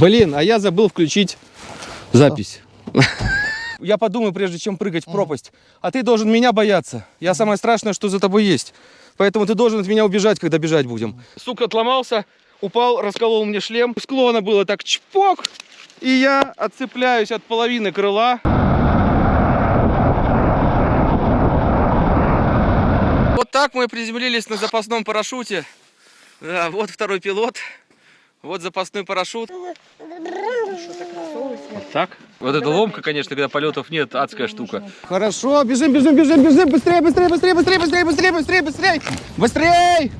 Блин, а я забыл включить запись. Я подумаю, прежде чем прыгать в пропасть. А ты должен меня бояться. Я самое страшное, что за тобой есть. Поэтому ты должен от меня убежать, когда бежать будем. Сук отломался, упал, расколол мне шлем. Склона было так чпок. И я отцепляюсь от половины крыла. Вот так мы приземлились на запасном парашюте. Да, вот второй пилот. Вот запасной парашют. Так? Вот эта ломка, конечно, когда полетов нет, адская штука. Хорошо, бежим, бежим, бежим, бежим, быстрее, быстрее, быстрее, быстрее, быстрее, быстрее, быстрее, быстрее, быстрее!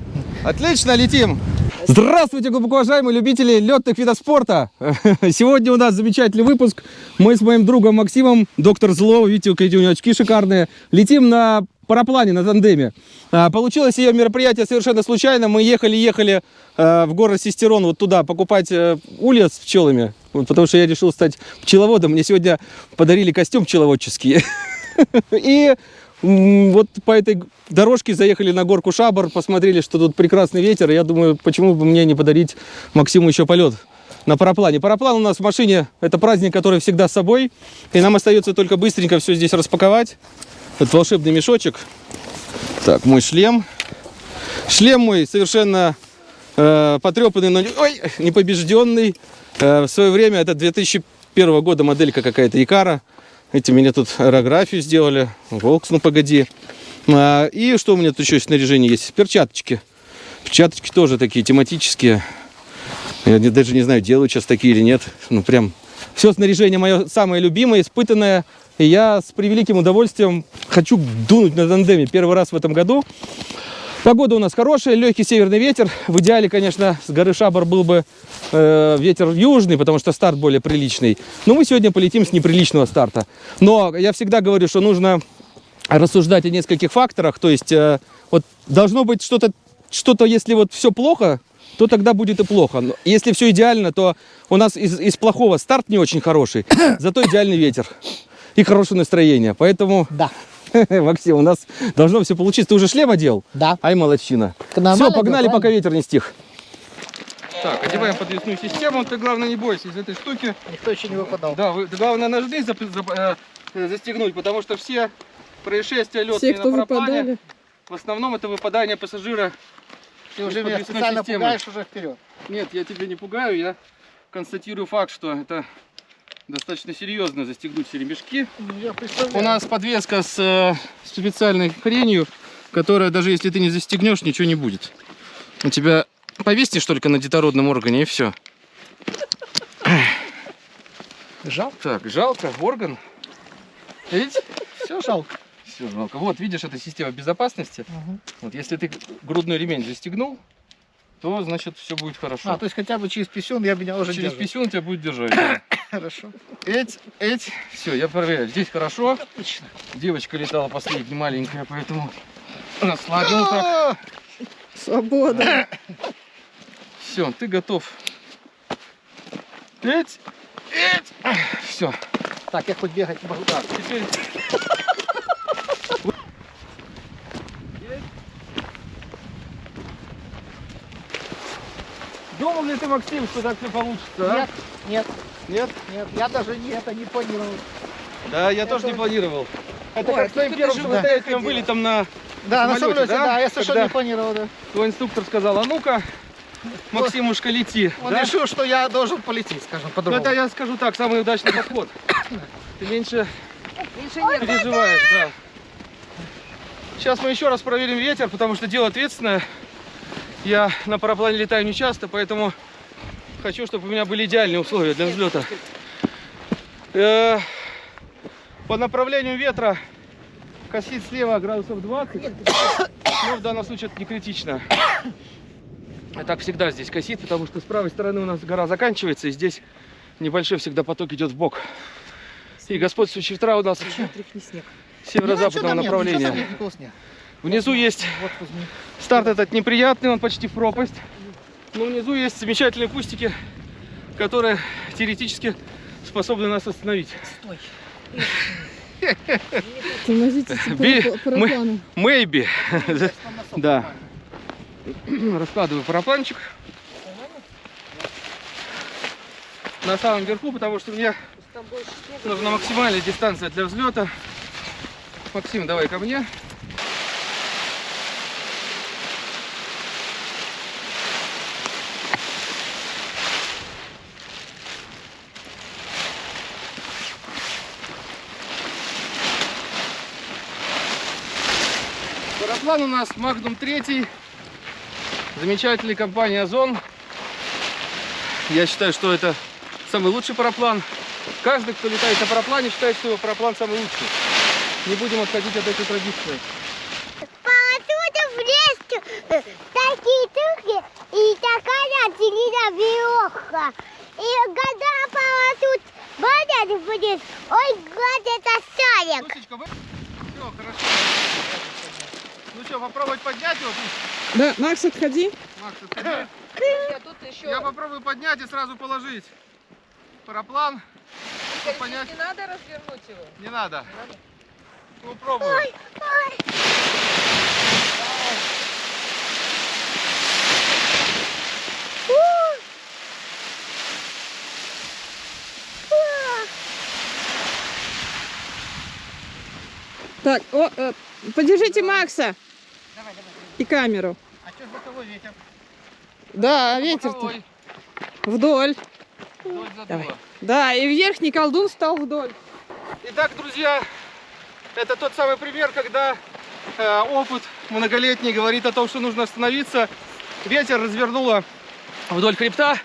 Отлично, летим! Здравствуйте, глубоко уважаемые любители летных видов спорта! Сегодня у нас замечательный выпуск. Мы с моим другом Максимом, доктор Зло, видите, какие у него очки шикарные, летим на параплане, на тандеме. А, Получилось ее мероприятие совершенно случайно. Мы ехали-ехали в город Сестерон, вот туда, покупать э, улья с пчелами. Вот потому что я решил стать пчеловодом. Мне сегодня подарили костюм пчеловодческий. И вот по этой дорожке заехали на горку Шабар, посмотрели, что тут прекрасный ветер. Я думаю, почему бы мне не подарить Максиму еще полет на параплане. Параплан у нас в машине, это праздник, который всегда с собой. И нам остается только быстренько все здесь распаковать. Этот волшебный мешочек. Так, мой шлем. Шлем мой совершенно э, потрепанный, но не- ой, непобежденный. Э, в свое время это 2001 года моделька какая-то Икара. Эти мне тут аэрографию сделали. Волкс, ну погоди. А, и что у меня тут еще снаряжение есть? Перчаточки. Перчаточки тоже такие тематические. Я даже не знаю, делают сейчас такие или нет. Ну прям все снаряжение мое самое любимое, испытанное. И я с превеликим удовольствием хочу дунуть на тандеме первый раз в этом году. Погода у нас хорошая, легкий северный ветер. В идеале, конечно, с горы Шабар был бы э, ветер южный, потому что старт более приличный. Но мы сегодня полетим с неприличного старта. Но я всегда говорю, что нужно рассуждать о нескольких факторах. То есть э, вот должно быть что-то, что-то, если вот все плохо, то тогда будет и плохо. Но если все идеально, то у нас из, из плохого старт не очень хороший, зато идеальный ветер и хорошее настроение. Поэтому, Да. Максим, у нас должно все получиться. Ты уже шлем одел? Да. Ай, молодчина. Все, погнали, пока ветер не стих. Так, одеваем подвесную систему. Ты, главное, не бойся из этой штуки. Никто еще не выпадал. Да, вы, главное, зап- э, застегнуть, потому что все происшествия летные Все, кто на параплане, выпадали. в основном это выпадание пассажира. Ты уже меня специально системы. пугаешь уже вперед. Нет, я тебя не пугаю, я констатирую факт, что это достаточно серьезно застегнуть все ремешки. Представляю. У нас подвеска с э, специальной хренью, которая даже если ты не застегнешь, ничего не будет. У тебя повесьте только на детородном органе и все. Жалко. Так, жалко, орган. Видите? Все жалко. Все жалко. Вот, видишь, это система безопасности. Мгм. Вот, если ты грудной ремень застегнул, то, значит, все будет хорошо. А, то есть хотя бы через писюн я меня уже Через держу. писюн тебя будет держать. да. Хорошо. Эть, эть. Все, я проверяю. Здесь хорошо. Отлично. Девочка летала последняя маленькая, поэтому расслабил так. Свобода. Все, ты готов. Эть, эть. Все. Так, я хоть бегать не могу. Так, теперь... Думал ли ты, Максим, что так все получится? а? Нет, нет, Нет? нет. Я даже не это не планировал. Да, я тоже не планировал. Это Ой, как с твоим первым самостоятельным выходил. вылетом на Да, на самолете, самолете, да? да? я совершенно Когда- не планировал, да. твой инструктор сказал, а ну-ка, Максимушка, лети. Он Да? решил, что я должен полететь, скажем Ну, по-другому. это я скажу так, самый удачный подход. Ты меньше переживаешь, да. Сейчас мы еще раз проверим ветер, потому что дело ответственное. Я на параплане летаю не часто, поэтому хочу, чтобы у меня были идеальные условия для взлета. Э, По направлению ветра косит слева градусов 20, но в данном случае это не критично. Так всегда здесь косит, потому что с правой стороны у нас гора заканчивается, и здесь небольшой всегда поток идет в бок. И господствующий ветра у нас северо-западного нет, направления. Внизу есть старт этот неприятный, он почти в пропасть. Но внизу есть замечательные кустики, которые теоретически способны нас остановить. Стой. Тормозите параплану. Maybe. Да. Раскладываю парапланчик. на самом верху, потому что мне нужна максимальная дистанция для взлета. Максим, давай ко мне. Параплан у нас Magnum 3. Замечательной компании Озон. Я считаю, что это самый лучший параплан. Каждый, кто летает на параплане, считает, что его параплан самый лучший. Не будем отходить от этой традиции. Отсюда в лес э, такие туфли и такая длинная веревка. И когда тут водят будет, ой, гад, это шарик. Все, хорошо. Ну что, попробовать поднять его? Да, Макс, отходи. Макс, отходи. Я тут еще... Я попробую поднять и сразу положить. Параплан Игорь, понять. не надо развернуть его? не надо. Ну, пробую. Ой, У. У. Так, о, э, подержите Макса. И камеру. А что ж боковой ветер? Да, ветер-то Боковой. вдоль. Вдоль. Давай. Да, и верхний колдун стал вдоль. Итак, друзья, это тот самый пример, когда э, опыт многолетний говорит о том, что нужно остановиться. Ветер развернуло вдоль хребта,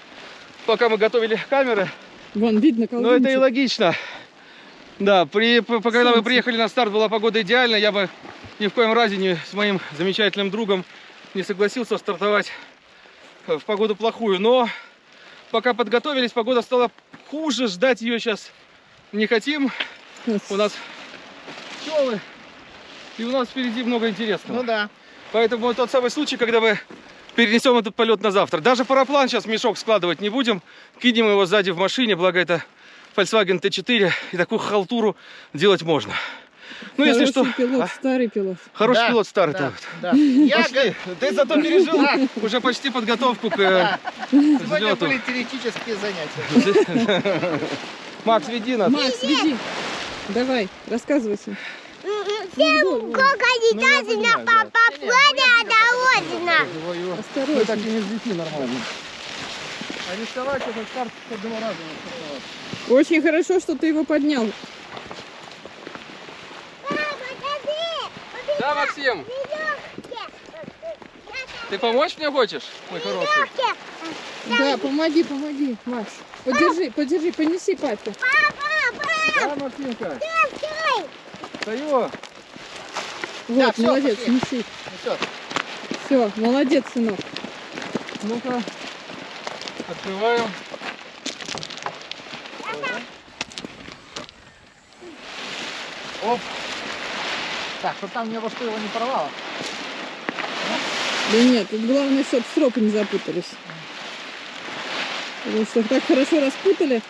пока мы готовили камеры. Вон, видно Но колдун. это и логично. Да, при, по- когда мы приехали на старт, была погода идеальная. Я бы ни в коем разе не, с моим замечательным другом не согласился стартовать в погоду плохую. Но пока подготовились, погода стала хуже. Ждать ее сейчас не хотим. У нас пчелы. И у нас впереди много интересного. Ну да. Поэтому тот самый случай, когда мы перенесем этот полет на завтра. Даже параплан сейчас в мешок складывать не будем. Кинем его сзади в машине, благо это Volkswagen T4. И такую халтуру делать можно. Ну, если что... Хороший пилот, а? старый пилот. Хороший Да, пилот старый. Да, да. да. Я. Ты зато пережил уже почти подготовку к э, Сегодня взлету. были теоретические занятия. Макс, веди нас. Макс, веди. Давай, рассказывайся. Всем сколько я летать понимаю, на да. папаплане одолжено. Осторожно. так и не взлети нормально. А рисковать этот старт с одного раза Очень хорошо, что ты его поднял. Папа, подожди. Да, Максим, ты помочь мне хочешь, мой хороший? Да, помоги, помоги, Макс. Подержи, подержи, понеси папе. Да, Максимка. Стою. Вот, всё, молодец, пошли. неси. Все. Все, молодец, сынок. Ну-ка. Открываем. Оп. Так, чтобы там ни во что его не порвало. Да нет, тут главное, чтобы стропы не запутались. Потому что так хорошо распутали.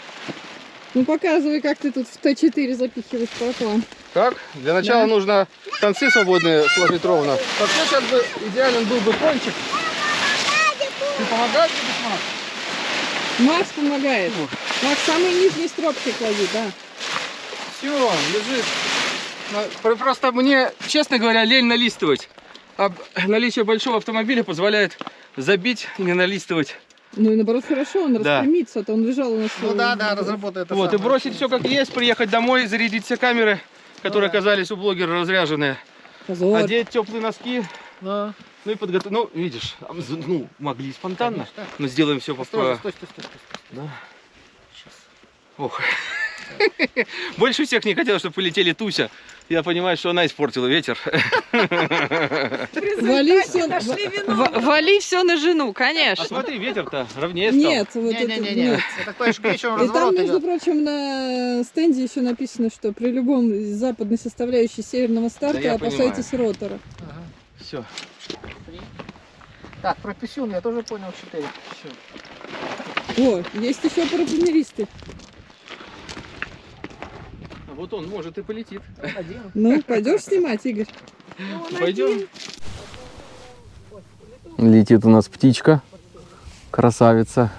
Ну показывай, как ты тут в Т4 запихиваешь параплан. Так, для начала Да. нужно концы свободные сложить ровно. Вообще сейчас бы идеален был бы кончик. Ты помогаешь тебе, Макс? Макс помогает. Макс, самый нижний стропчик клади, да. Все, лежит. Про- Просто мне, честно говоря, лень налистывать. А наличие большого автомобиля позволяет забить и не налистывать. Ну и наоборот хорошо, он Да. распрямится, а то он лежал у нас. Ну э, да, да, разработай это вот, и бросить все как есть, приехать домой, зарядить все камеры, которые Ну да. оказались у блогера разряженные, Позор. одеть теплые носки, Ну, ну и подготовить. Ну, видишь, ну, могли спонтанно, Конечно. но сделаем все по... По- стой, стой, стой, стой. Да. Ох. Больше всех не хотел, чтобы полетели Туся. Я понимаю, что она испортила ветер. Вали все, Вали все на жену, А конечно. смотри, ветер-то ровнее стал. Нет, вот это нет. Это такой вечером И там, между идет. прочим, на стенде еще написано, что при любом западной составляющей северного старта я опасайтесь ротора. Ага. Все. Так, про писюн я тоже понял 4. О, есть еще парапланеристы. Вот он, может, и полетит. Один. Ну, пойдешь снимать, Игорь? Пойдем. Летит у нас птичка. Красавица.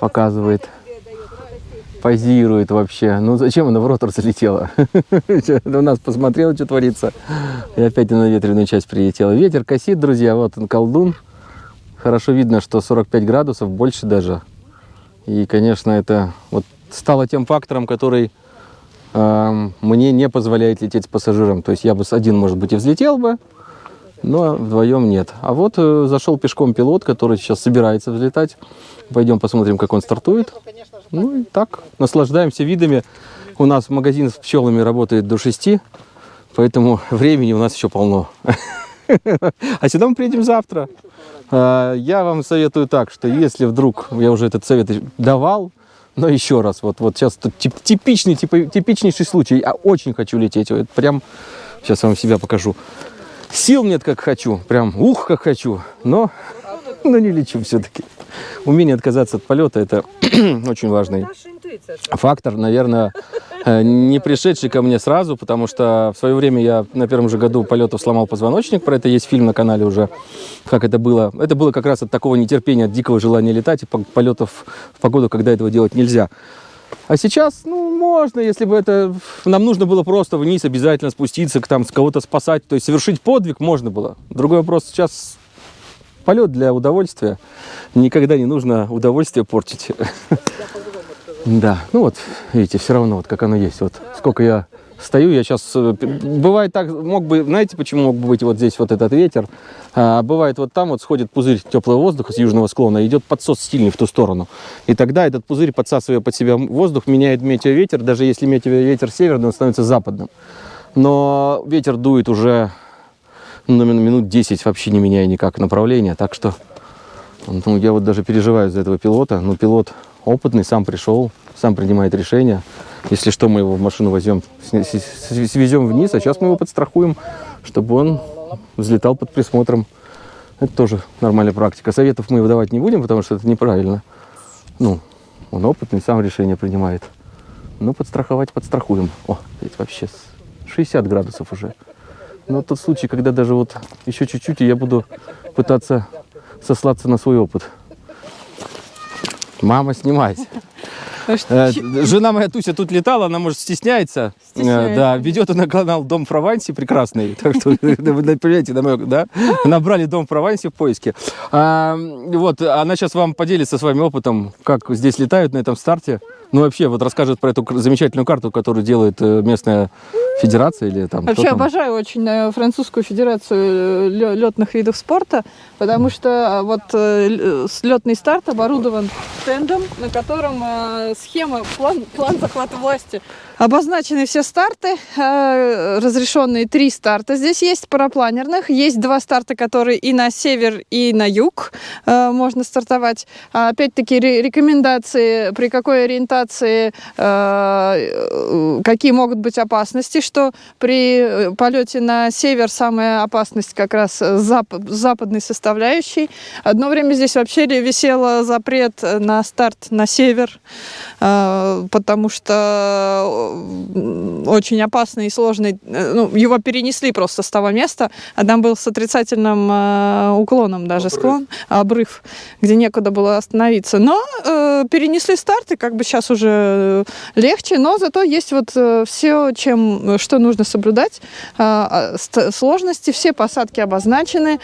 показывает, позирует вообще. Ну зачем она в ротор залетела? У нас посмотрела, что творится. И опять на ветреную часть прилетела. Ветер косит, друзья, вот он колдун. Хорошо видно, что 45 градусов, больше даже. И, конечно, это вот стало тем фактором, который эм, мне не позволяет лететь с пассажиром. То есть я бы с один, может быть, и взлетел бы, но вдвоем нет. А вот э, зашел пешком пилот, который сейчас собирается взлетать. Пойдем посмотрим, как он стартует. Ну и так, наслаждаемся видами. У нас магазин с пчелами работает до 6, поэтому времени у нас еще полно. А сюда мы приедем завтра. А, Я вам советую так, что если вдруг, я уже этот совет давал, но еще раз, вот, вот сейчас тут тип- типичный, типа- типичнейший случай. Я очень хочу лететь. Вот прям, сейчас вам себя покажу. Сил нет, как хочу. Прям, ух, как хочу. Но, но не лечу все-таки. Умение отказаться от полета – это очень важный фактор, наверное, не пришедший ко мне сразу, потому что в свое время я на первом же году полетов сломал позвоночник, про это есть фильм на канале уже, как это было. Это было как раз от такого нетерпения, от дикого желания летать и по- полетов в погоду, когда этого делать нельзя. А сейчас, ну, можно, если бы это... Нам нужно было просто вниз обязательно спуститься, там, с кого-то спасать, то есть совершить подвиг можно было. Другой вопрос, сейчас полет для удовольствия. Никогда не нужно удовольствие портить. Да, ну вот, видите, все равно, вот как оно есть. Вот сколько я стою, я сейчас... Бывает так, мог бы, знаете, почему мог бы быть вот здесь вот этот ветер? А, бывает вот там вот сходит пузырь теплого воздуха с южного склона, идет подсос сильный в ту сторону. И тогда этот пузырь, подсасывая под себя воздух, меняет метеоветер. Даже если метеоветер северный, он становится западным. Но ветер дует уже ну, минут 10, вообще не меняя никак направления. Так что ну, я вот даже переживаю за этого пилота. Ну, пилот опытный, сам пришел, сам принимает решения. Если что, мы его в машину возьмем, свезем вниз, а сейчас мы его подстрахуем, чтобы он взлетал под присмотром. Это тоже нормальная практика. Советов мы выдавать не будем, потому что это неправильно. Ну, он опытный, сам решение принимает. Ну, подстраховать подстрахуем. О, ведь вообще с 60 градусов уже. Но тот случай, когда даже вот еще чуть-чуть, и я буду пытаться сослаться на свой опыт. Мама, снимать. Э, Жена моя Туся тут летала, она, может, стесняется. Э, Стесняется. Да, ведет она канал Дом в Провансе прекрасный. Так что, мой- да, набрали Дом в Провансе в поиске. А, вот, она сейчас вам поделится с вами опытом, как здесь летают на этом старте. Ну, вообще, вот расскажет про эту замечательную карту, которую делает э, местная федерация или там Вообще там. обожаю очень французскую федерацию летных видов спорта, потому что вот летный старт оборудован стендом, на котором схема, план, план захвата власти. Обозначены все старты, э, разрешенные три старта. Здесь есть парапланерных, есть два старта, которые и на север, и на юг э, можно стартовать. А, Опять-таки ре- рекомендации, при какой ориентации, э, какие могут быть опасности, что при полете на север самая опасность как раз зап- западной составляющей. Одно время здесь вообще висел запрет на старт на север, потому что очень опасный и сложный, э, ну, его перенесли просто с того места, а там был с отрицательным э, уклоном даже склон, обрыв, где некуда было остановиться. Но э, перенесли старты, как бы сейчас уже э, легче, но зато есть вот все, чем, э, что нужно соблюдать. А, а, ст- сложности, все посадки обозначены,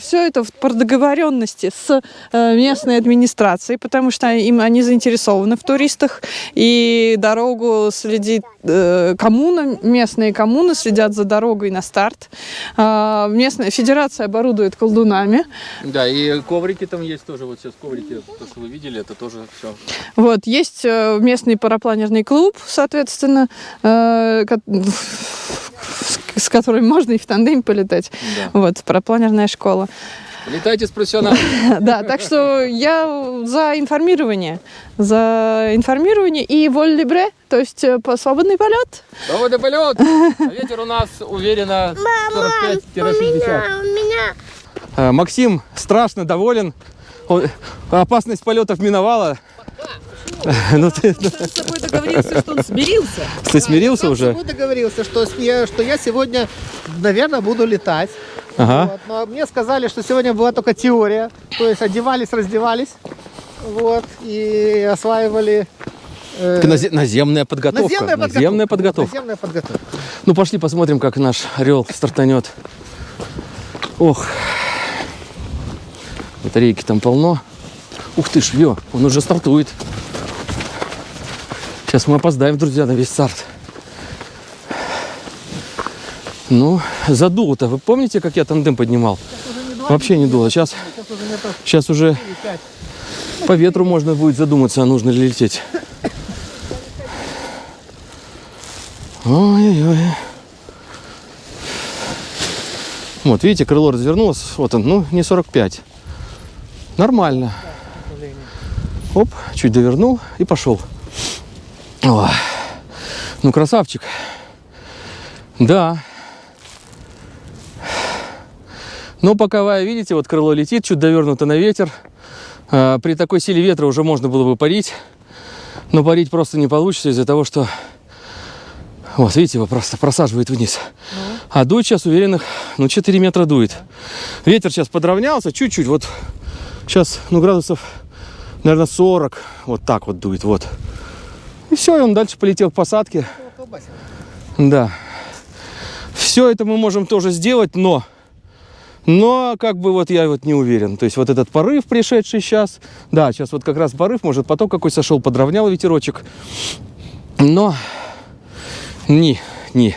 все это в- по договоренности с э, местной администрацией, потому что им, они заинтересованы в туристах, и дорогу следит э, коммуна, местные коммуны следят за дорогой на старт. А, Местная федерация оборудует колдунами. Да, и коврики там есть тоже, вот сейчас коврики, то, что вы видели, это тоже все. Вот, есть э, местный парапланерный клуб, соответственно, э, с которым можно и в тандеме полетать. Да. Вот, парапланерная школа. Летайте с профессионалом. Да, так что я за информирование. За информирование и воль либре, то есть э, по- свободный полет. Свободный полет. А ветер у нас уверенно 45-60. А у меня Э, Максим страшно доволен. Он- Опасность полетов миновала. Ну ты, с тобой договорился, что он смирился. ты смирился уже? собой договорился, я, что я сегодня, наверное, буду летать. Ага. Вот, но мне сказали, что сегодня была только теория. То есть одевались, раздевались. Вот, и осваивали... э, Наземная подготовка. наземная подготовка. Наземная Вот, подготовка. наземная подготовка. Ну, пошли посмотрим, как наш орел стартанет. Ох. Батарейки там полно. Ух ты ж, ё, он уже стартует. Сейчас мы опоздаем, друзья, на весь старт. Ну, задуло-то. Вы помните, как я тандем поднимал? Вообще не дуло. Сейчас, сейчас уже по ветру можно будет задуматься, а нужно ли лететь. Ой-ой-ой. Вот, видите, крыло развернулось. Вот он, ну, не 45. Нормально. Оп, чуть довернул и пошел. О, ну, красавчик. Да. Но боковая, видите, вот крыло летит, чуть довернуто на ветер. А, При такой силе ветра уже можно было бы парить. Но парить просто не получится из-за того, что вот, видите, его просто просаживает вниз. А дует сейчас уверенных, ну, 4 метра дует. Ветер сейчас подровнялся чуть-чуть, вот сейчас, ну, градусов, наверное, 40, вот так вот дует, вот. И все, и он дальше полетел к посадке. Да. Все это мы можем тоже сделать, но, но как бы вот я вот не уверен. То есть вот этот порыв, пришедший сейчас, да, сейчас вот как раз порыв, может поток какой сошел, подровнял ветерочек. Но не, не.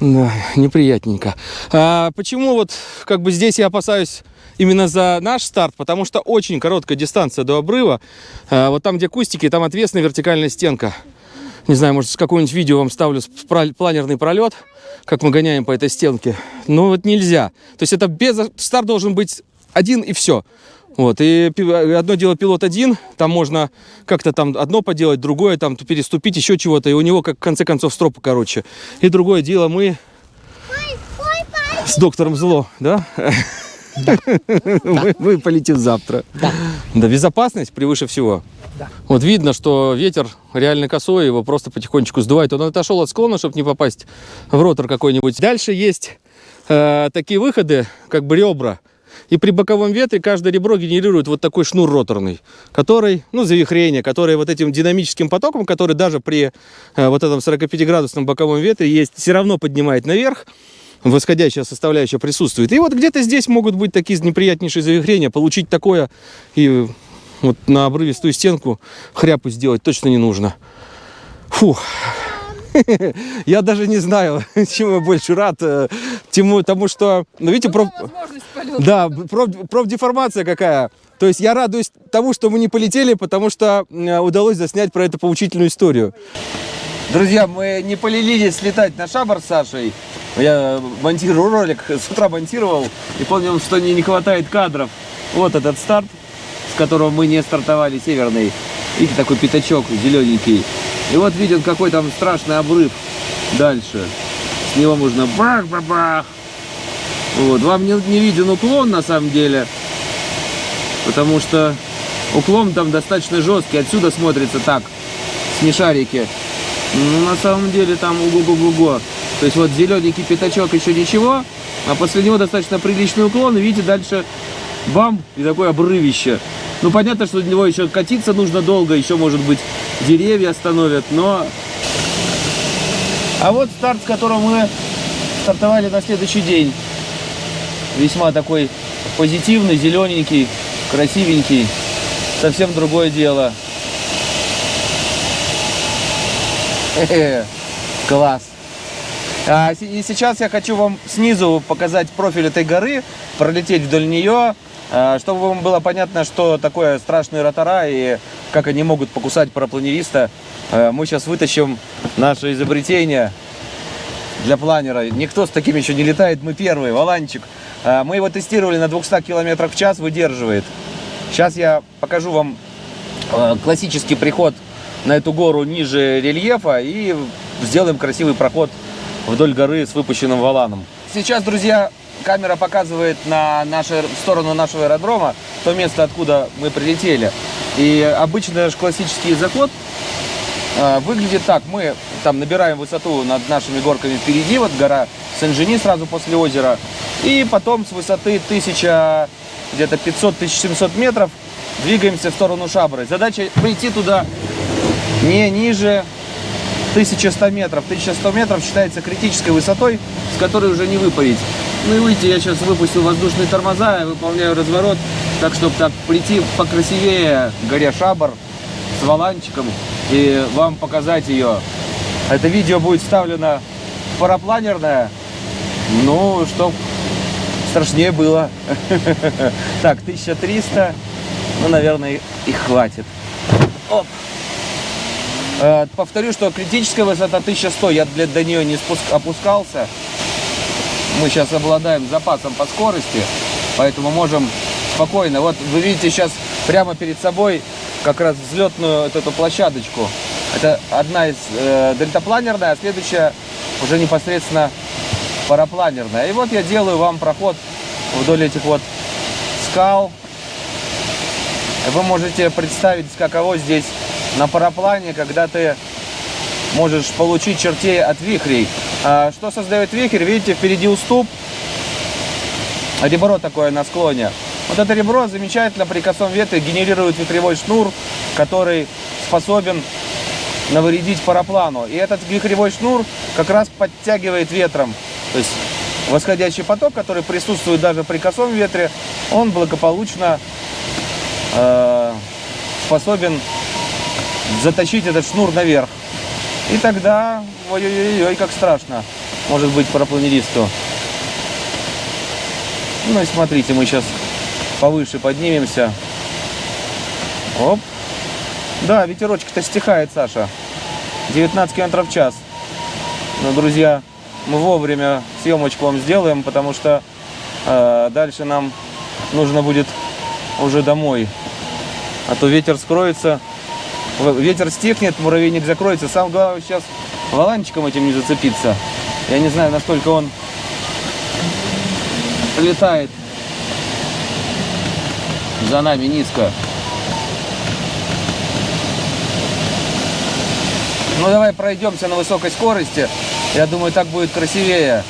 Да, неприятненько. А, почему вот как бы здесь я опасаюсь именно за наш старт? Потому что очень короткая дистанция до обрыва. А, вот там, где кустики, там отвесная вертикальная стенка. Не знаю, может, с какое-нибудь видео вам ставлю планерный пролет, как мы гоняем по этой стенке. Но вот нельзя. То есть это без... Старт должен быть один и все. Вот, и одно дело пилот один, там можно как-то там одно поделать, другое там переступить, еще чего-то, и у него как в конце концов стропы короче. И другое дело мы с доктором Зло, да? Вы, вы полетим завтра. Да. Да, безопасность превыше всего. Да. Вот видно, что ветер реально косой, его просто потихонечку сдувает. Он отошел от склона, чтобы не попасть в ротор какой-нибудь. Дальше есть э, такие выходы, как бы ребра. И при боковом ветре каждое ребро генерирует вот такой шнур роторный, который, ну, завихрение, который вот этим динамическим потоком, который даже при э, вот этом 45-градусном боковом ветре есть, все равно поднимает наверх, восходящая составляющая присутствует. И вот где-то здесь могут быть такие неприятнейшие завихрения. Получить такое и вот на обрывистую стенку хряпу сделать точно не нужно. Фух. Я даже не знаю, чему я больше рад. э, Тему, тому что, ну видите, Возможность полета. да, проф, профдеформация какая. То есть я радуюсь тому, что мы не полетели, потому что э, удалось заснять про эту поучительную историю. Друзья, мы не полились слетать на шабар с Сашей. Я монтирую ролик, с утра монтировал и понял, что не, не хватает кадров. Вот этот старт, с которого мы не стартовали, северный. Видите, такой пятачок зелененький. И вот виден, какой там страшный обрыв дальше. С него можно бах-бах-бах. Вот. Вам не, не виден уклон на самом деле, потому что уклон там достаточно жесткий. Отсюда смотрится так, с нешарики. Ну, на самом деле там уго-го-го-го. То есть вот зелененький пятачок еще ничего, а после него достаточно приличный уклон. И видите, дальше бам, и такое обрывище. Ну, понятно, что для него еще катиться нужно долго, еще, может быть, деревья остановят, но... А вот старт, с которого мы стартовали на следующий день. Весьма такой позитивный, зелененький, красивенький. Совсем другое дело. Класс. А, и сейчас я хочу вам снизу показать профиль этой горы, пролететь вдоль нее, а, чтобы вам было понятно, что такое страшные ротора и как они могут покусать парапланериста. А, Мы сейчас вытащим наше изобретение для планера. Никто с таким еще не летает, мы первые, Валанчик. А, Мы его тестировали на 200 км в час, выдерживает. Сейчас я покажу вам классический приход на эту гору ниже рельефа и сделаем красивый проход вдоль горы с выпущенным валаном. Сейчас, друзья, камера показывает на нашу, сторону нашего аэродрома, то место, откуда мы прилетели. И обычный наш классический заход э, выглядит так. Мы там набираем высоту над нашими горками впереди, вот гора Сен-Жени сразу после озера. И потом с высоты 1000, где-то 500-1700 метров двигаемся в сторону Шабры. Задача прийти туда не ниже 1100 метров. 1100 метров считается критической высотой, с которой уже не выпарить. Ну и выйти, я сейчас выпустил воздушные тормоза, я выполняю разворот, так, чтобы так прийти покрасивее к горе Шабр с валанчиком и вам показать ее. Это видео будет вставлено в парапланерное, ну, чтоб страшнее было. Так, 1300, ну, наверное, и хватит. Оп. Э, Повторю, что критическая высота 1100, я для, до нее не спуск, опускался. Мы сейчас обладаем запасом по скорости, поэтому можем спокойно. Вот вы видите сейчас прямо перед собой как раз взлетную вот эту площадочку. Это одна из э, дельтапланерная, а следующая уже непосредственно парапланерная. И вот я делаю вам проход вдоль этих вот скал. Вы можете представить, каково здесь на параплане, когда ты можешь получить чертей от вихрей. А что создает вихрь? Видите, впереди уступ, ребро такое на склоне. Вот это ребро замечательно при косом ветре генерирует ветревой шнур, который способен навредить параплану. И этот вихревой шнур как раз подтягивает ветром. То есть восходящий поток, который присутствует даже при косом ветре, он благополучно э, способен затащить этот шнур наверх. И тогда, ой-ой-ой, как страшно, может быть парапланеристу. Ну и смотрите, мы сейчас повыше поднимемся. Оп. Да, ветерочек-то стихает, Саша. 19 километров в час. Но, друзья, мы вовремя съемочку вам сделаем, потому что э, дальше нам нужно будет уже домой. А то ветер скроется, ветер стихнет, муравейник закроется. Сам главное сейчас валанчиком этим не зацепиться. Я не знаю, насколько он летает за нами низко. Ну давай пройдемся на высокой скорости. Я думаю, так будет красивее.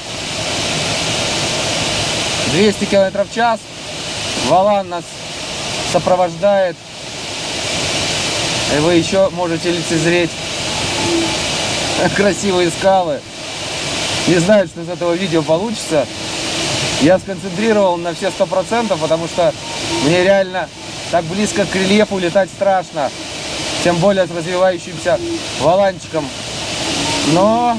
200 километров в час. Валан нас сопровождает. И вы еще можете лицезреть красивые скалы. Не знаю, что из этого видео получится. Я сконцентрировал на все сто процентов, потому что мне реально так близко к рельефу летать страшно. Тем более с развивающимся валанчиком. Но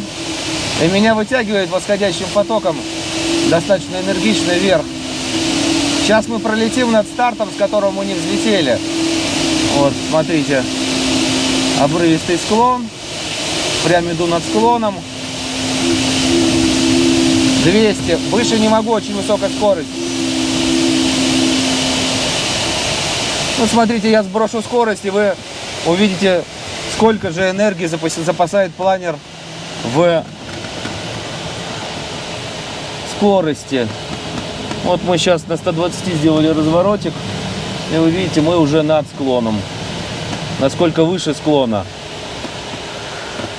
и меня вытягивает восходящим потоком достаточно энергично вверх. Сейчас мы пролетим над стартом, с которого мы не взлетели. Вот, смотрите. Обрывистый склон. Прям иду над склоном. 200. Выше не могу, очень высокая скорость. Ну, смотрите, я сброшу скорость, и вы увидите, сколько же энергии запас- запасает планер в скорости. Вот мы сейчас на 120 сделали разворотик, и вы видите, мы уже над склоном. Насколько выше склона.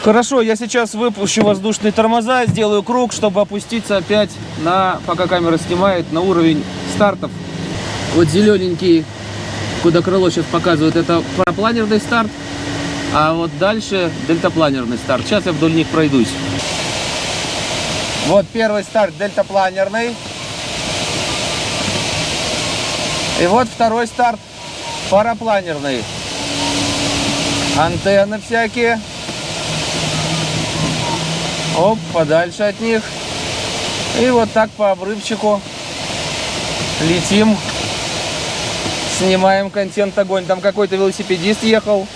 Хорошо, я сейчас выпущу воздушные тормоза, сделаю круг, чтобы опуститься опять на, пока камера снимает, на уровень стартов. Вот зелененький, куда крыло сейчас показывает, это парапланерный старт, а вот дальше дельтапланерный старт. Сейчас я вдоль них пройдусь. Вот первый старт дельтапланерный. И вот второй старт парапланерный. Антенны всякие. Оп, подальше от них. И вот так по обрывчику летим. Снимаем контент огонь. Там какой-то велосипедист ехал.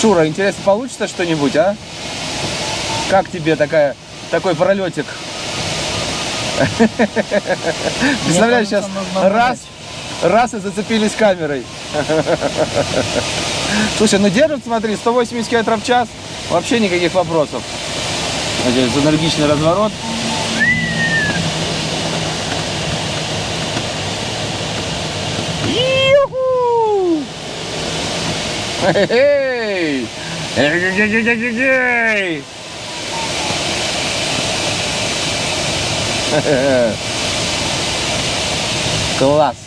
Шура, интересно, получится что-нибудь, а? Как тебе такая, такой пролетик? Представляешь, сейчас раз, раз и зацепились камерой. Слушай, ну держит, смотри, 180 км в час, вообще никаких вопросов. Здесь энергичный разворот. Эй! Эй! Класс!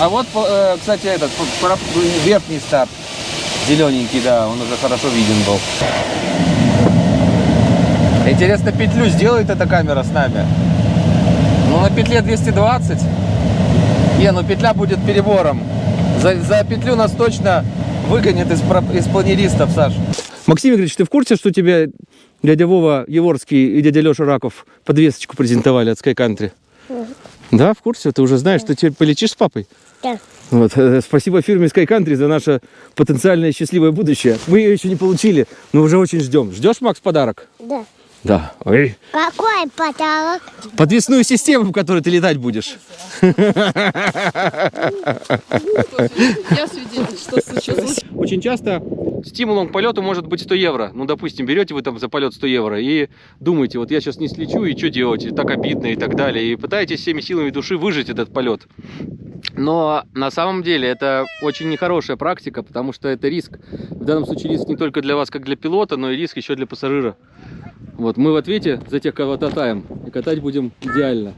А вот, э, кстати, этот, про- верхний старт. Зелененький, да, он уже хорошо виден был. Интересно, петлю сделает эта камера с нами? Ну, на петле 220. Не, ну петля будет перебором. За, за петлю нас точно выгонят из, из планеристов, Саш. Максим Игоревич, ты в курсе, что тебе дядя Вова Еворский и дядя Леша Раков подвесочку презентовали от Sky Country? Да, в курсе? Ты уже знаешь, что теперь полетишь с папой? Да. Вот, э, спасибо фирме Sky Country за наше потенциальное счастливое будущее. Мы ее еще не получили, но уже очень ждем. Ждешь, Макс, подарок? Да. Да. Ой. Какой подарок? Подвесную систему, в которой ты летать будешь. Я свидетель, что случилось. Очень часто стимулом к полету может быть 100 евро. Ну, допустим, берете вы там за полет 100 евро и думаете, вот я сейчас не слечу, и что делать, и так обидно, и так далее. И пытаетесь всеми силами души выжить этот полет. Но на самом деле это очень нехорошая практика, потому что это риск. В данном случае риск не только для вас, как для пилота, но и риск еще для пассажира. Вот, мы в ответе за тех, кого катаем. И катать будем идеально.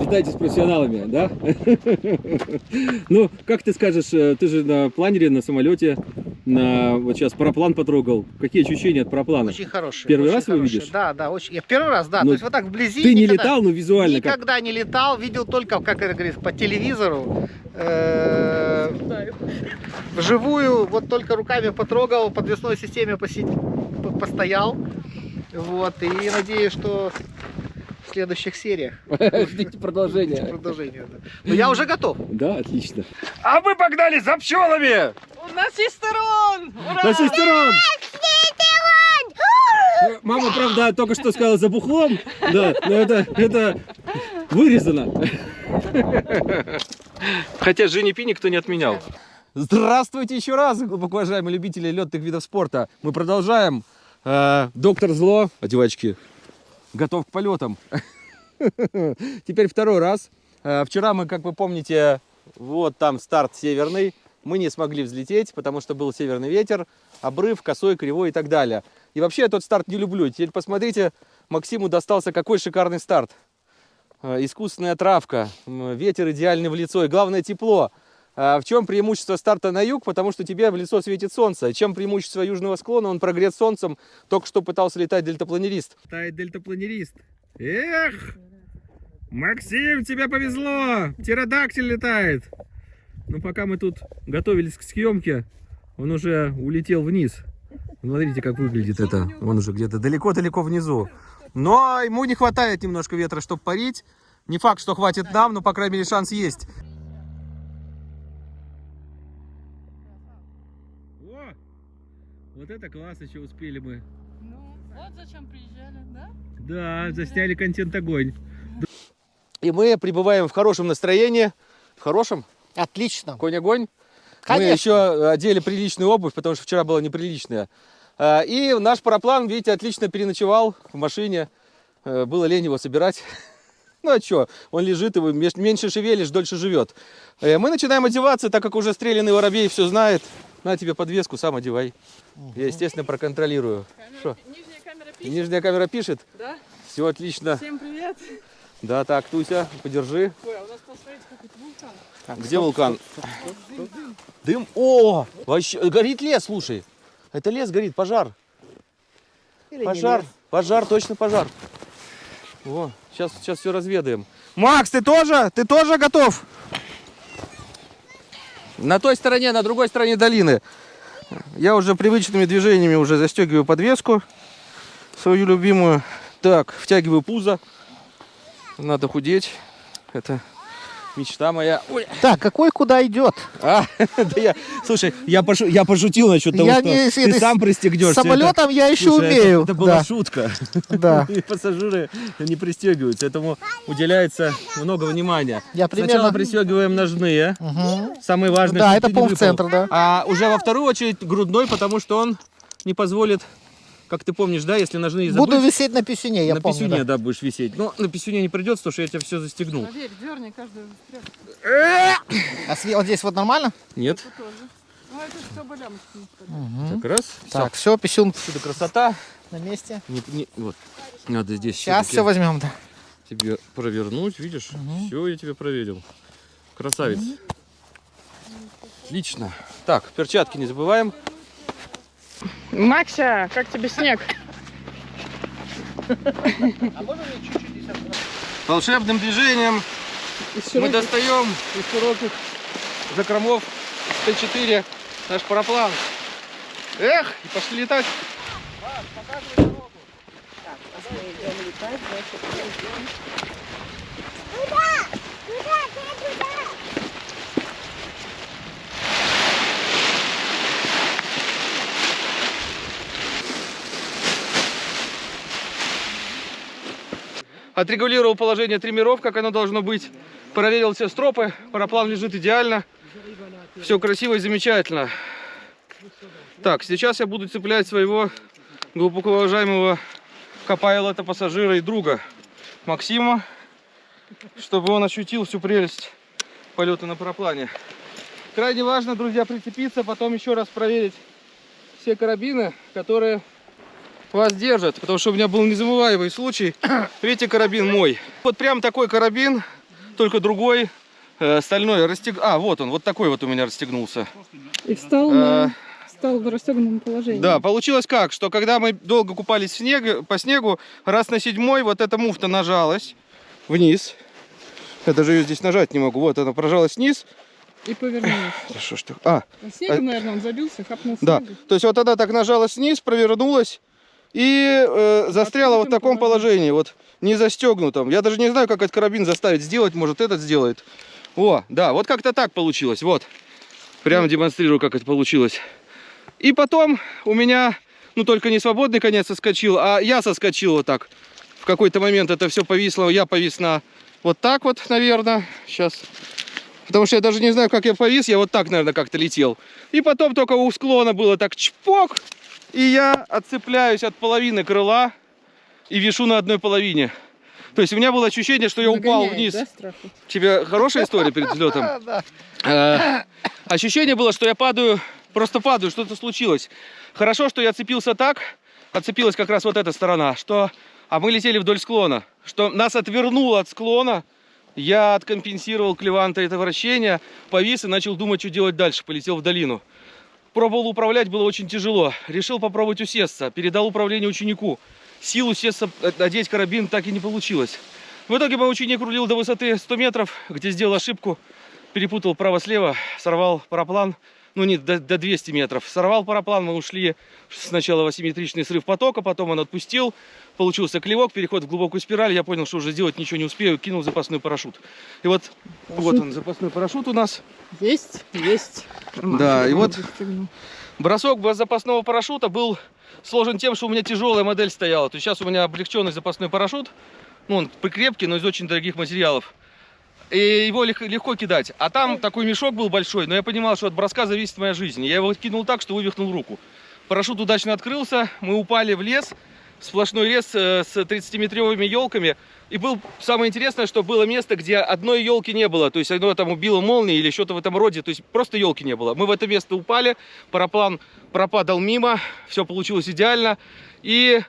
Летайте с профессионалами, да? Ну, как ты скажешь, э, ты же на планере, на самолете, на вот сейчас параплан потрогал. Какие ощущения от параплана? Очень хороший. Первый очень раз его хороший. видишь? Да, да, очень. Я первый раз, да. Ну, То есть вот так вблизи. Ты не никогда- летал, но визуально как? Никогда не летал, видел только, как это говорится, по телевизору. Э, Вживую, вот только руками потрогал, подвесной системе поси- по- постоял. Вот, и надеюсь, что в следующих сериях Ждите продолжения. продолжение. да. Но я уже готов. Да, отлично. А мы погнали за пчелами! У нас есть сторон! Ура! На шестерон! Э, Мама, правда, только что сказала за бухлом, да, но это, это вырезано. Хотя Жени Пи никто не отменял. Здравствуйте еще раз, глубоко уважаемые любители летных видов спорта. Мы продолжаем. Э, доктор Зло, одевачки, готов к полетам. Теперь второй раз. Э, Вчера мы, как вы помните, вот там старт северный. Мы не смогли взлететь, потому что был северный ветер, обрыв, косой, кривой и так далее. И вообще я тот старт не люблю. Теперь посмотрите, Максиму достался какой шикарный старт. Э, Искусственная травка, ветер идеальный в лицо и главное тепло. А В чем преимущество старта на юг? Потому что тебе в лицо светит солнце. Чем преимущество южного склона? Он прогрет солнцем. Только что пытался летать дельтапланерист. Летает дельтапланерист. Эх! Максим, тебе повезло! Птеродактиль летает! Ну, пока мы тут готовились к съемке, он уже улетел вниз. Смотрите, как выглядит это. Он уже где-то далеко-далеко внизу. Но ему не хватает немножко ветра, чтобы парить. Не факт, что хватит нам, но, по крайней мере, шанс есть. О! Вот это класс, еще успели мы. Ну, вот зачем приезжали, да? Да, засняли контент огонь. И мы пребываем в хорошем настроении. В хорошем? Отлично. Конь-огонь. Мы Конечно. еще одели приличную обувь, потому что вчера была неприличная. И наш параплан, видите, отлично переночевал в машине. Э, Было лень его собирать. Ну а что, он лежит, его меньше шевелишь, дольше живет. Э, Мы начинаем одеваться, так как уже стрелянный воробей все знает. На тебе подвеску, сам одевай. Я, естественно, проконтролирую. Что? Нижняя камера пишет, Нижняя камера пишет? да? Все отлично. Всем привет. Да, так, Туся, подержи. Ой, а у нас, посмотрите, какой-то вулкан. Где вулкан? Дым. О, вообще горит лес, слушай. Это лес горит, пожар. Или Пожар, лес. пожар, точно пожар. О, сейчас, сейчас все разведаем. Макс, ты тоже? Ты тоже готов? На той стороне, на другой стороне долины. Я уже привычными движениями уже застегиваю подвеску свою любимую. Так, втягиваю пузо. Надо худеть. Это мечта моя. Ой. Так, какой куда идет? А, да я, слушай, я, пошу- я пошутил насчет того, Я что не- ты это- сам пристегнешься. Самолетом я еще Слушай, это- умею. Это, была да. шутка. Да. И пассажиры не пристегиваются, этому уделяется много внимания. Я Сначала примерно- пристегиваем ножные, Мгм. самый важный. Да, это ты не пол в выпал. центр, да. А уже во вторую очередь грудной, потому что он не позволит, как ты помнишь, да, если ножные забыть, Буду висеть на писюне, я на помню. писюне, да. да. будешь висеть. Но на писюне не придется, потому что я тебя все застегнул. Поверь, дерни каждую. А све- вот здесь вот нормально? Нет. Ну, это все балямочки. так раз, Так, все, писюн всюду красота. на месте. Не- не- вот, надо здесь Сейчас все возьмем, да. тебе провернуть, видишь? Все, я тебе проверил. Красавец. Отлично. Так, перчатки не забываем. Макся, как тебе снег? Волшебным движением мы достаем из широких закромов Т4 наш параплан. Эх, и пошли летать. Туда! Туда, ты туда! Отрегулировал положение триммеров, как оно должно быть. Проверил все стропы. Параплан лежит идеально. Все красиво и замечательно. Так, сейчас я буду цеплять своего глубоко уважаемого копайлота, пассажира и друга Максима, чтобы он ощутил всю прелесть полета на параплане. Крайне важно, друзья, прицепиться, потом еще раз проверить все карабины, которые вас держат, потому что у меня был незабываемый случай. Видите, карабин мой. Вот прям такой карабин, только другой, э, стальной. Расстег... А, вот он, вот такой вот у меня расстегнулся. И встал, Э, на... встал в расстегнутом положении. Да, получилось как, что когда мы долго купались в снег, по снегу, раз на седьмой вот эта муфта нажалась вниз. Я даже ее здесь нажать не могу. Вот она прожалась вниз. И повернулся. Да что ж так? А, А снегом, наверное, он забился, хапнул да. снегу. То есть вот она так нажалась вниз, провернулась и э, застряла вот в таком положении, вот не застегнутом. Я даже не знаю, как этот карабин заставить сделать, может этот сделает. О, да, вот как-то так получилось, вот. Прямо демонстрирую, как это получилось. И потом у меня, ну только не свободный конец соскочил, а я соскочил вот так. В какой-то момент это все повисло, я повис на вот так вот, наверное, сейчас. Потому что я даже не знаю, как я повис, я вот так, наверное, как-то летел. И потом только у склона было так чпок, и я отцепляюсь от половины крыла и вишу на одной половине. То есть у меня было ощущение, что я упал Нагоняет, вниз. да, страху? Тебе хорошая история перед взлетом? Э, Ощущение было, что я падаю, просто падаю, что-то случилось. Хорошо, что я цепился так, отцепилась как раз вот эта сторона, что... А мы летели вдоль склона, что нас отвернуло от склона, я откомпенсировал клеванта это вращение, повис и начал думать, что делать дальше, полетел в долину. Пробовал управлять, было очень тяжело. Решил попробовать усесться, передал управление ученику. Сил усесться, э, одеть карабин так и не получилось. В итоге мой ученик рулил до высоты 100 метров, где сделал ошибку, перепутал право-слева, сорвал параплан, ну не до, до 200 метров. Сорвал параплан, мы ушли сначала в асимметричный срыв потока, потом он отпустил, получился клевок, переход в глубокую спираль, я понял, что уже сделать ничего не успею, кинул запасной парашют. И вот, вот он, запасной парашют у нас. Есть, есть. Да, и вот бросок запасного парашюта был сложен тем, что у меня тяжелая модель стояла. То есть сейчас у меня облегченный запасной парашют, ну он крепкий, но из очень дорогих материалов. И его лег- легко кидать. А там такой мешок был большой, но я понимал, что от броска зависит моя жизнь. Я его кинул так, что вывихнул руку. Парашют удачно открылся, мы упали в лес, сплошной лес э, с 30-метровыми елками. И был самое интересное, что было место, где одной елки не было. То есть оно там убило молнией или что-то в этом роде. То есть просто елки не было. Мы в это место упали, параплан пропадал мимо, все получилось идеально. И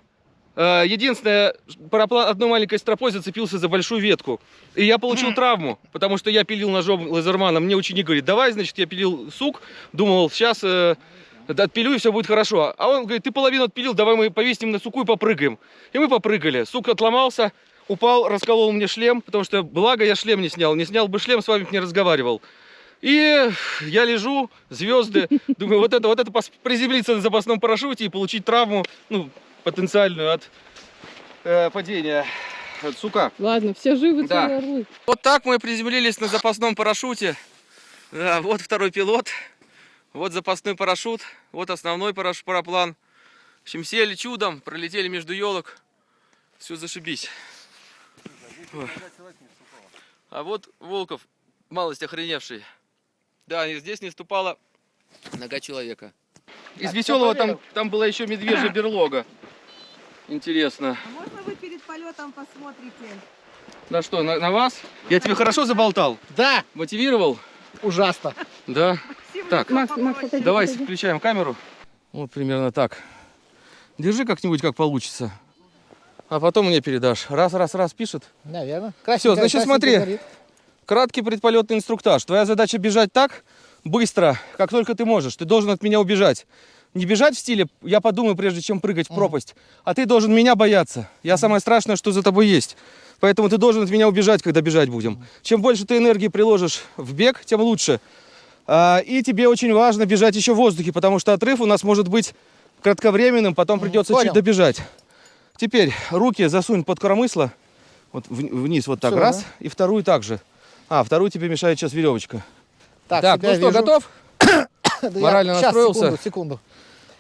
единственное, параплан одной маленькой стропой зацепился за большую ветку. И я получил травму, потому что я пилил ножом лазермана. Мне ученик говорит, давай, значит, я пилил сук. Думал, сейчас э, отпилю и все будет хорошо. А он говорит, ты половину отпилил, давай мы повесим на суку и попрыгаем. И мы попрыгали. Сук отломался, упал, расколол мне шлем, потому что, благо, я шлем не снял. Не снял бы шлем, с вами бы не разговаривал. И я лежу, звезды, думаю, вот это, вот это приземлиться на запасном парашюте и получить травму, ну, потенциальную от э, падения от сука. Ладно, все живы, Да. целые орлы. Вот так мы приземлились на запасном парашюте. Да, вот второй пилот, вот запасной парашют, вот основной параш- параплан. В общем, сели чудом, пролетели между елок. Все зашибись. Ой. А вот Волков, малость охреневший. Да, здесь не ступала нога человека. Из веселого там, там была еще медвежья берлога. Интересно. А можно вы перед полетом посмотрите? На что, на, на вас? Я тебе хорошо заболтал? Да, Мотивировал? ужасно. Да. Так, Макс, Макс, отойди, давай отойди. включаем камеру. Вот примерно так. Держи как-нибудь, как получится. А потом мне передашь. Раз, раз, раз пишет. Наверное. Всё, значит, смотри. Краткий предполетный инструктаж. Твоя задача бежать так, быстро, как только ты можешь. Ты должен от меня убежать. Не бежать в стиле «я подумаю, прежде чем прыгать в пропасть», а ты должен меня бояться. Я самое страшное, что за тобой есть. Поэтому ты должен от меня убежать, когда бежать будем. Чем больше ты энергии приложишь в бег, тем лучше. А, и тебе очень важно бежать еще в воздухе, потому что отрыв у нас может быть кратковременным, потом придется понял. чуть добежать. Теперь руки засунь под коромысло, вот вниз вот так, Всё, раз, да. и вторую также. А, вторую тебе мешает сейчас веревочка. Так, Так, ну что, вижу. готов? Да я- Морально щас, настроился? Секунду, секунду.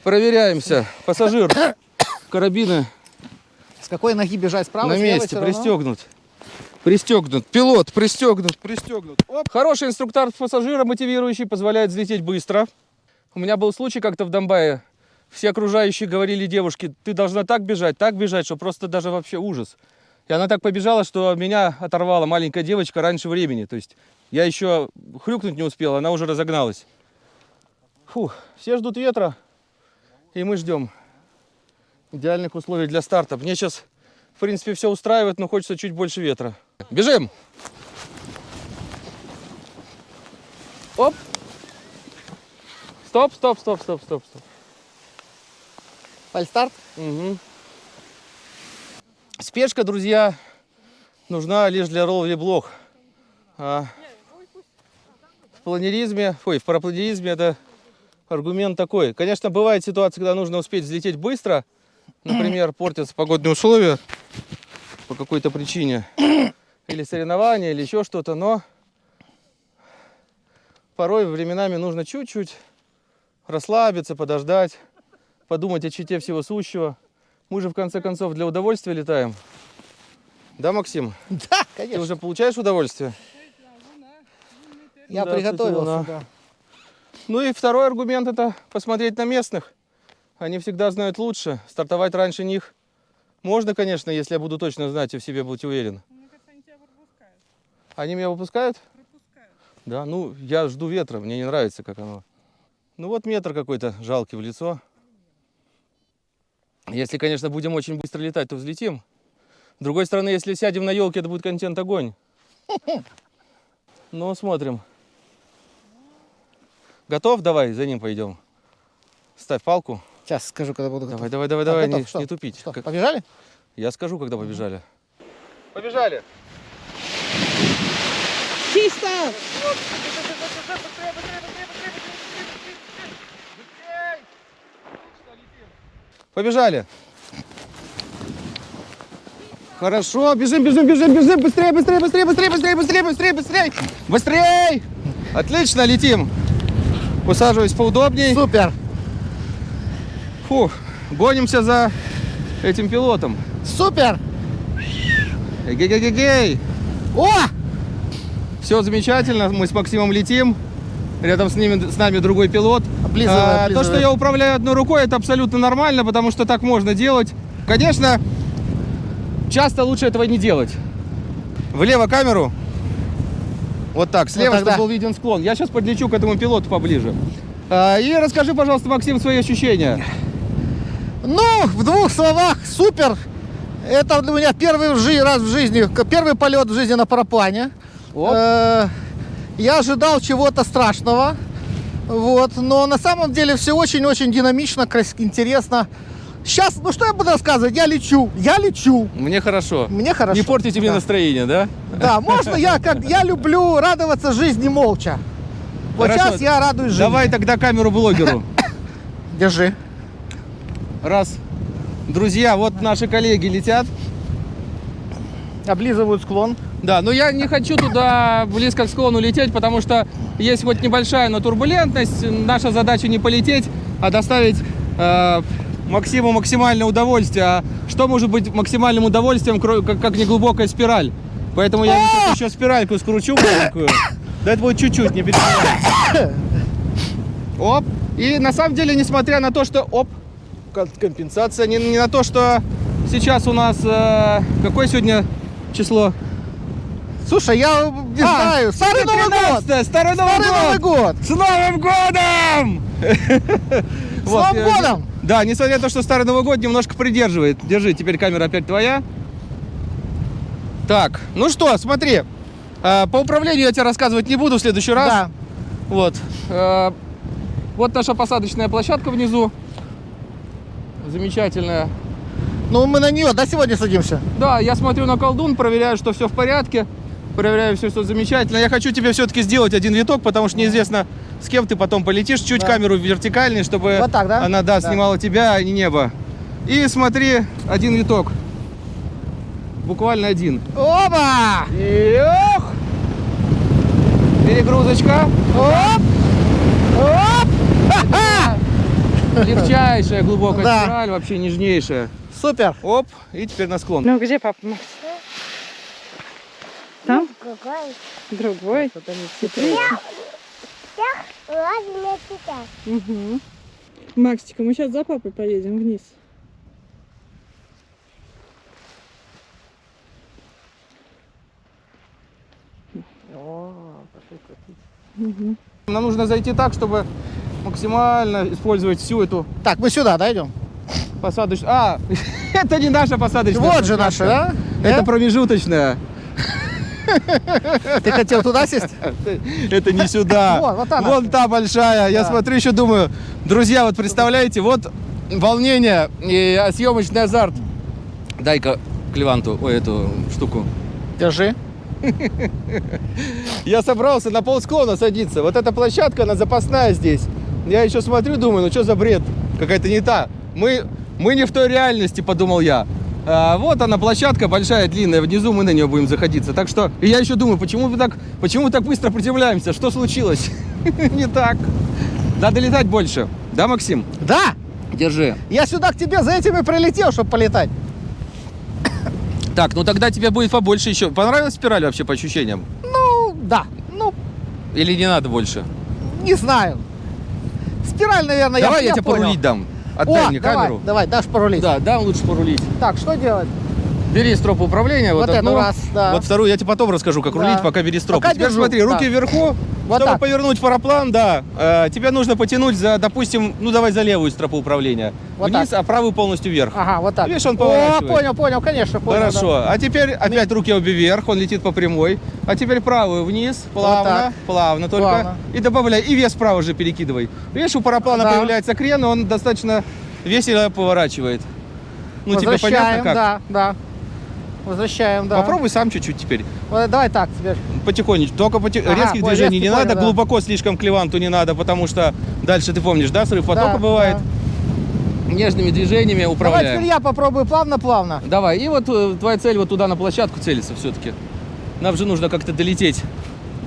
Проверяемся. Пассажир, карабины С какой ноги бежать? Справа, на месте, пристегнут. Пристегнут. Пилот, пристегнут, пристегнут. Оп. Хороший инструктор пассажира, мотивирующий, позволяет взлететь быстро. У меня был случай как-то в Донбайе. Все окружающие говорили девушке, ты должна так бежать, так бежать, что просто даже вообще ужас. И она так побежала, что меня оторвала маленькая девочка раньше времени. То есть я еще хрюкнуть не успел, она уже разогналась. Фух, все ждут ветра, и мы ждем идеальных условий для старта. Мне сейчас, в принципе, все устраивает, но хочется чуть больше ветра. Бежим! Оп! Стоп, стоп, стоп, стоп, стоп, стоп. Фальстарт? Мгм. Спешка, друзья, нужна лишь для ловли блох. А в планеризме, ой, в парапланеризме это аргумент такой. Конечно, бывает ситуация, когда нужно успеть взлететь быстро. Например, портятся погодные условия по какой-то причине. Или соревнования, или еще что-то. Но порой временами нужно чуть-чуть расслабиться, подождать, подумать о чите всего сущего. Мы же в конце концов для удовольствия летаем. Да, Максим? Да, Ты конечно. уже получаешь удовольствие? Я Да, приготовился, луна. да. Ну и второй аргумент это посмотреть на местных. Они всегда знают лучше. Стартовать раньше них можно, конечно, если я буду точно знать и в себе быть уверен. Они меня выпускают? Да, ну я жду ветра, мне не нравится, как оно. Ну вот метр какой-то жалкий в лицо. Если, конечно, будем очень быстро летать, то взлетим. С другой стороны, если сядем на елке, это будет контент огонь. Ну, смотрим. Готов? Давай, за ним пойдем. Ставь палку. Сейчас скажу, когда буду Давай, готов. давай, давай, давай, готов. не, Что? не тупить. Что, Как- побежали? Я скажу, когда побежали. Побежали. Чисто! Побежали. Хорошо, бежим, бежим, бежим, бежим, быстрее, быстрее, быстрее, быстрее, быстрее, быстрее, быстрее, быстрее, быстрее. Отлично, летим. Усаживаюсь поудобней. Супер! Фух, гонимся за этим пилотом. Супер! Эгей-гей-гей. О! Все замечательно, мы с Максимом летим. Рядом с, ними, с нами другой пилот. Облизывай, А, то, что я управляю одной рукой, это абсолютно нормально, потому что так можно делать. Конечно, часто лучше этого не делать. Влево камеру. Вот так, слева, тогда. чтобы был виден склон. Я сейчас подлечу к этому пилоту поближе. А, и расскажи, пожалуйста, Максим, свои ощущения. Ну, в двух словах, супер! Это для меня первый раз в жизни, первый полет в жизни на параплане. Оп. Э, Я ожидал чего-то страшного, вот, но на самом деле все очень-очень динамично, интересно. Сейчас, ну что я буду рассказывать? Я лечу, я лечу, Мне хорошо. мне хорошо. Не портите мне Да. настроение, да? Да, можно я как я люблю радоваться жизни молча. Вот Хорошо. сейчас я радуюсь жизни. Давай тогда камеру блогеру. Держи. Раз. Друзья, вот наши коллеги летят. Облизывают склон. Да, но я не хочу туда близко к склону лететь, потому что есть хоть небольшая, но турбулентность. Наша задача не полететь, а доставить э, Максиму максимальное удовольствие. А что может быть максимальным удовольствием, как, как неглубокая спираль? Поэтому я сейчас еще спиральку скручу маленькую. Да это будет чуть-чуть, не переживай. Оп. И на самом деле, несмотря на то, что... Оп. Компенсация. Не, не на то, что сейчас у нас... э, какое сегодня число? Слушай, я не А, знаю. Старый Новый год! 13-е, Старый Новый Старый Новый год! С Новым годом! С Новым годом! Да, несмотря на то, что Старый Новый год немножко придерживает. Держи, теперь камера опять твоя. Так, ну что, смотри. э, По управлению я тебе рассказывать не буду в следующий раз. Да. Вот. Э, Вот наша посадочная площадка внизу. Замечательная. Ну, мы на нее, да, сегодня садимся? Да, я смотрю на колдун, проверяю, что все в порядке. Проверяю все, что замечательно. Я хочу тебе все-таки сделать один виток, потому что неизвестно, с кем ты потом полетишь. Чуть Да. камеру вертикальней, чтобы Вот так, да? она, да, Да. снимала тебя, а не небо. И смотри, один виток. Буквально один. Оба! Эх! Перегрузочка. Оп! Оп! Легчайшая глубокая Да. спираль, вообще нежнейшая. Супер! Оп, и теперь на склон. Ну, где папа? Макс? Там? Другой. Сейчас. Угу. Максика, мы сейчас за папой поедем вниз. Мгм. Нам нужно зайти так, чтобы максимально использовать всю эту Так, мы сюда, да, идем? посадочную... А, это не наша посадочная Вот же наша, да? Это промежуточная. Ты хотел туда сесть? Это не сюда. Вон, вот та Вон наша. та большая. Я смотрю, еще думаю, друзья, вот представляете, вот волнение и съемочный азарт. Дай-ка Клеванту, ой, эту штуку. Держи. Я собрался на полсклона садиться. Вот эта площадка, она запасная здесь. Я еще смотрю, думаю, ну что за бред? Какая-то не та. Мы, мы не в той реальности, подумал я. А, вот она площадка большая, длинная, внизу мы на нее будем заходиться. Так что, и я еще думаю, почему мы так, почему мы так быстро приземляемся? Что случилось? Не так. Надо летать больше. Да, Максим? Да! Держи. Я сюда к тебе за этим и прилетел, чтобы полетать. Так, ну тогда тебе будет побольше еще. Понравилась спираль вообще по ощущениям? Ну, да. Ну, Или не надо больше? не знаю. Спираль, наверное, Давай я, я тебе понял. порулить дам. Отдай О, мне давай, камеру. давай, дашь порулить. Да, дам лучше порулить. Так, что делать? Бери строп управления. Вот, Вот одну, раз, да. Вот вторую я тебе потом расскажу, как Да. рулить, пока бери строп. Пока Теперь держу, смотри, руки да. вверху. Вот Чтобы так. повернуть параплан, да, э, тебе нужно потянуть за, допустим, ну давай за левую стропу управления. Вот Вниз, так. а правую полностью вверх. Ага, вот так. Видишь, он О, поворачивает. понял, понял, конечно, понял. Хорошо. А теперь опять руки обе вверх, он летит по прямой. А теперь правую вниз, плавно, так. плавно только. Плавно. И добавляй. И вес вправо же перекидывай. Видишь, у параплана Да. появляется крен, и он достаточно весело поворачивает. Ну, Да. тебе понятно как? да, да. Возвращаем, да. Попробуй сам чуть-чуть теперь. Вот, давай так теперь. Потихонечку. Только поти- Ага, резких понял, движений не надо, да. глубоко слишком к леванту не надо, потому что дальше ты помнишь, да, срыв потока Да, бывает. да. Нежными движениями Давай управляем. теперь я попробую плавно-плавно. Давай, и вот э, твоя цель вот туда на площадку целиться все-таки. Нам же нужно как-то долететь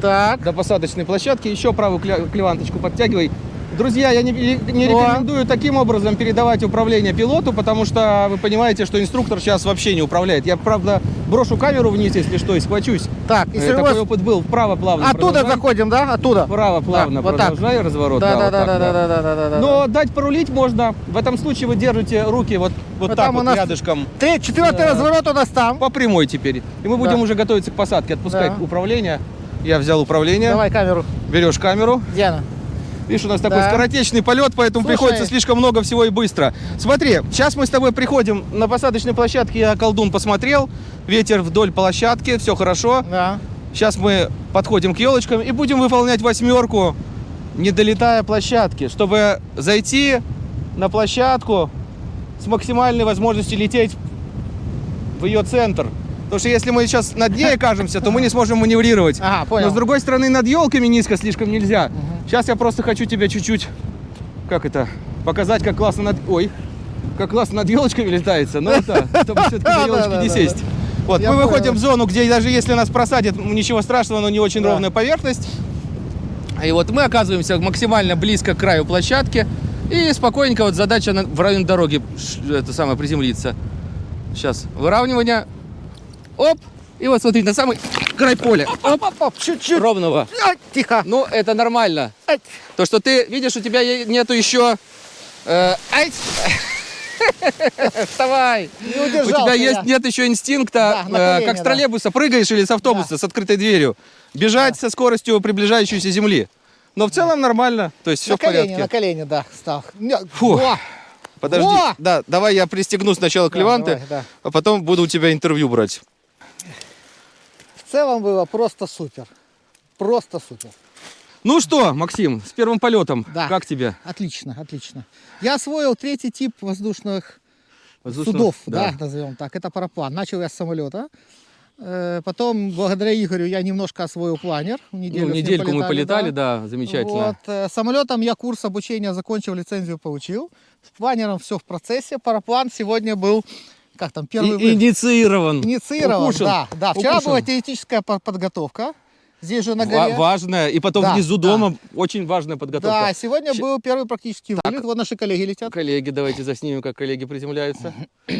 Так. до посадочной площадки. Еще правую клеванточку подтягивай. Друзья, я не, не рекомендую таким образом передавать управление пилоту, потому что вы понимаете, что инструктор сейчас вообще не управляет. Я, правда, брошу камеру вниз, если что, и схвачусь. Так, Э, если Такой вот опыт был. Вправо плавно оттуда продолжай. заходим, да? Оттуда. Вправо плавно вот так. продолжай разворот. Да, да, вот да, так, да, да, да, да, да, да. Но дать порулить можно. В этом случае вы держите руки вот, вот Вот так вот рядышком. Три, четвертый Да. разворот у нас там. По прямой теперь. И мы будем Да. уже готовиться к посадке. Отпускай Да. управление. Я взял управление. Давай камеру. Берешь камеру. Где она? Видишь, у нас такой Да. скоротечный полет, поэтому Слушай. приходится слишком много всего и быстро. Смотри, сейчас мы с тобой приходим на посадочной площадке. Я колдун посмотрел. Ветер вдоль площадки, все хорошо. Да. Сейчас мы подходим к елочкам и будем выполнять восьмерку, не долетая площадки, чтобы зайти на площадку с максимальной возможностью лететь в ее центр. Потому что если мы сейчас над ней окажемся, то мы не сможем маневрировать. Ага, понял. Но с другой стороны, над елками низко слишком нельзя. Сейчас я просто хочу тебя чуть-чуть, как это, показать, как классно над... Ой, как классно над елочками летается. Но это, чтобы все-таки на елочке не сесть. Вот, мы выходим в зону, где даже если нас просадит, ничего страшного, но не очень ровная поверхность. И вот мы оказываемся максимально близко к краю площадки. И спокойненько вот задача в районе дороги это самое приземлиться. Сейчас выравнивание. Оп! И вот смотри, на самый край поля. Оп, Оп, оп, чуть-чуть. ровного. Ай, Тихо. Ну, это нормально. Ай. То, что ты видишь, у тебя нету еще... э, ай! Вставай! Не У удержался тебя я. есть, нет еще инстинкта, Да, э, как с да. троллейбуса прыгаешь или с автобуса с открытой дверью, бежать со скоростью приближающейся земли. Но в целом нормально, то есть все на в колени, порядке. на колени, да, стал. Фу. во, Подожди, Во! да, давай я пристегну сначала клеванты, давай, да. а потом буду у тебя интервью брать. В целом было просто супер. Просто супер. Ну что, Максим, с первым полетом, Да. как тебе? Отлично, отлично. Я освоил третий тип воздушных Воздушного- судов, да. назовем так. Это параплан. Начал я с самолета. Э, Потом, благодаря Игорю, я немножко освоил планер. Неделю Ну, недельку мы полетали, полетали, да, замечательно. Вот, э, самолетом я курс обучения закончил, лицензию получил. С планером все в процессе. Параплан сегодня был, как там, первый И- инициирован. инициирован. укушен. Да, да. Вчера Укушен. была теоретическая по- подготовка. Здесь же на горе. важная. И потом Да, внизу да. дома очень важная подготовка. Да, сегодня Щ- был первый практический вылет. Вот наши коллеги летят. Коллеги, давайте заснимем, как коллеги приземляются.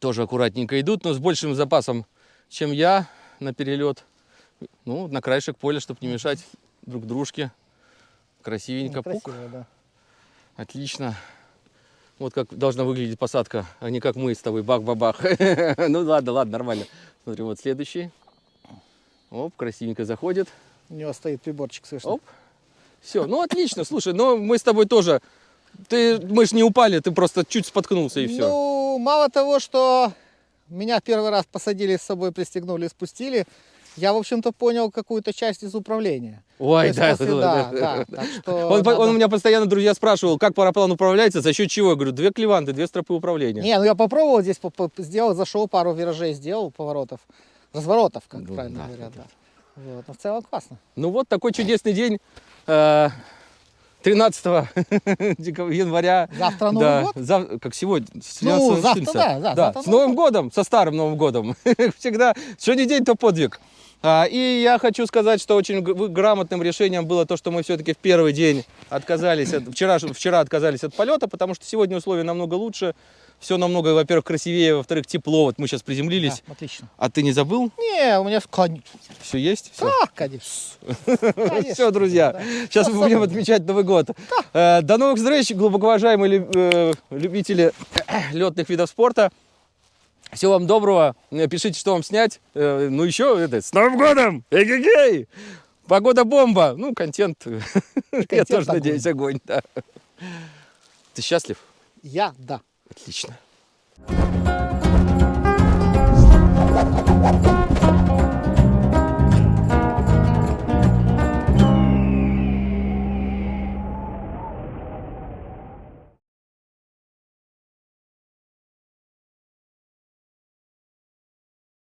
Тоже аккуратненько идут, но с большим запасом, чем я на перелет. Ну, на краешек поля, чтобы не мешать друг дружке. Красивенько. Пук. Красиво, да. Отлично. Вот как должна выглядеть посадка, а не как мы с тобой бах-бабах. Ну ладно, ладно, нормально. Смотри, вот следующий. Оп, красивенько заходит. У него стоит приборчик, слышно. Оп. Все, ну отлично, слушай, но мы с тобой тоже, ты, мы ж не упали, ты просто чуть споткнулся и все. Ну, мало того, что меня первый раз посадили с собой, пристегнули, спустили, я, в общем-то, понял какую-то часть из управления. Ой, да, после- да, да, да, так что Он, надо- он у меня постоянно, друзья, спрашивал, как параплан управляется, за счет чего? Я говорю, две клеванты, две стропы управления. Не, ну я попробовал здесь, сделал, зашел, пару виражей сделал, поворотов, разворотов, как Ну, правильно да, говорят. да, Да. Вот, но в целом классно. Ну вот такой чудесный день. э, 13 декабря- января. Завтра Новый да, год? зав- как сегодня. Ну, 13 завтра, 14. да, да, завтра с Новым годом, со старым Новым годом. Всегда, не день, то подвиг. А, и я хочу сказать, что очень грамотным решением было то, что мы все-таки в первый день отказались, от, вчера, вчера отказались от полета, потому что сегодня условия намного лучше, все намного, во-первых, красивее, во-вторых, тепло. Вот мы сейчас приземлились. Да, отлично. А ты не забыл? Не, у меня конечно. Все есть? Все? Да, конечно. Все, друзья, да. сейчас мы будем отмечать Новый год. Э, До новых встреч, глубоко уважаемые лю- э, любители летных видов спорта. Всего вам доброго. Пишите, что вам снять. Э, Ну еще, это, с Новым годом! Эгегей! Погода бомба. Ну, контент, я контент тоже огонь. надеюсь, огонь. да. Ты счастлив? Я, да. Отлично.